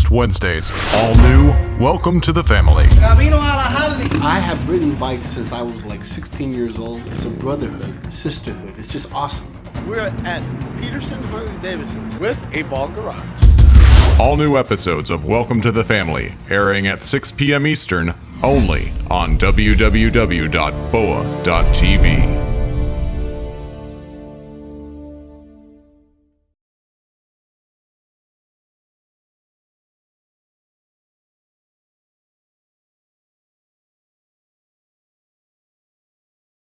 next Wednesdays. All new, welcome to the family. I have ridden bikes since I was like 16 years old. It's a brotherhood, sisterhood. It's just awesome. We're at Peterson Harley-Davidsons with a ball garage. All new episodes of Welcome to the Family, airing at 6 p.m. Eastern, only on www.boa.tv.